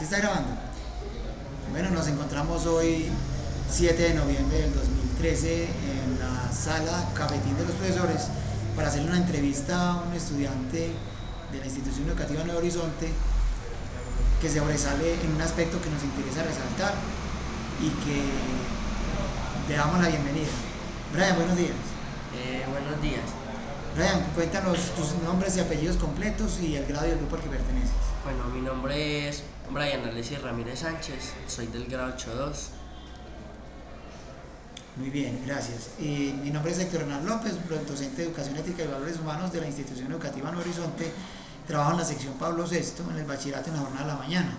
¿Sí está grabando? Bueno, nos encontramos hoy 7 de noviembre del 2013 en la sala Cafetín de los Profesores para hacerle una entrevista a un estudiante de la institución educativa Nuevo Horizonte que se sobresale en un aspecto que nos interesa resaltar y que le damos la bienvenida. Brian, buenos días. Eh, buenos días. Brian, cuéntanos tus nombres y apellidos completos y el grado y el grupo al que perteneces. Bueno, mi nombre es Brian Alessi Ramírez Sánchez, soy del grado 8.2. Muy bien, gracias. Y mi nombre es Héctor Hernán López, docente de Educación Ética y Valores Humanos de la Institución Educativa Nuevo Horizonte. Trabajo en la sección Pablo VI, en el bachillerato en la jornada de la mañana.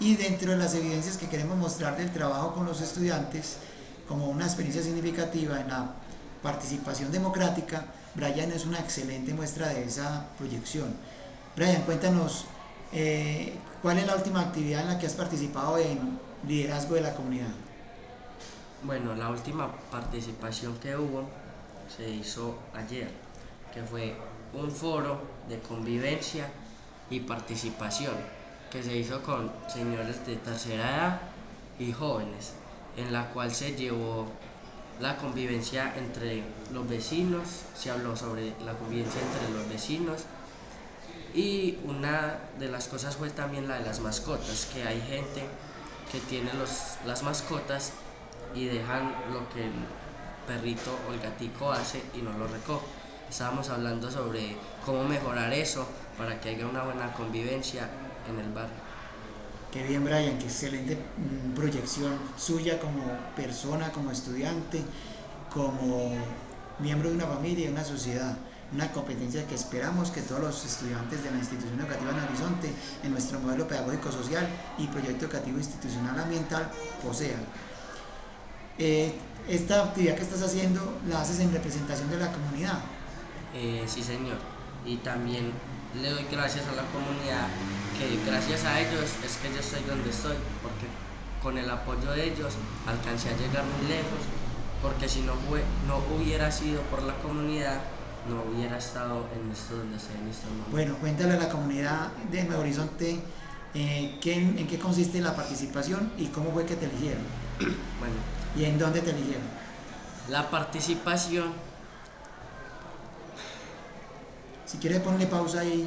Y dentro de las evidencias que queremos mostrar del trabajo con los estudiantes, como una experiencia significativa en la participación democrática, Brian es una excelente muestra de esa proyección. Brian, cuéntanos, eh, ¿cuál es la última actividad en la que has participado en liderazgo de la comunidad? Bueno, la última participación que hubo se hizo ayer, que fue un foro de convivencia y participación que se hizo con señores de tercera edad y jóvenes, en la cual se llevó la convivencia entre los vecinos, se habló sobre la convivencia entre los vecinos y una de las cosas fue también la de las mascotas, que hay gente que tiene los, las mascotas y dejan lo que el perrito o el gatico hace y no lo recoge. Estábamos hablando sobre cómo mejorar eso para que haya una buena convivencia en el barrio. Qué bien, Brian, qué excelente mm, proyección suya como persona, como estudiante, como miembro de una familia y de una sociedad. Una competencia que esperamos que todos los estudiantes de la institución educativa en Horizonte, en nuestro modelo pedagógico social y proyecto educativo institucional ambiental, posean. Eh, esta actividad que estás haciendo la haces en representación de la comunidad. Eh, sí, señor. Y también le doy gracias a la comunidad, que gracias a ellos es que yo estoy donde estoy, porque con el apoyo de ellos alcancé a llegar muy lejos, porque si no, fue, no hubiera sido por la comunidad, no hubiera estado en esto donde estoy en este momento. Bueno, cuéntale a la comunidad de Nuevo Horizonte eh, en qué consiste la participación y cómo fue que te eligieron. bueno. ¿Y en dónde te eligieron? La participación Si quiere ponle pausa ahí.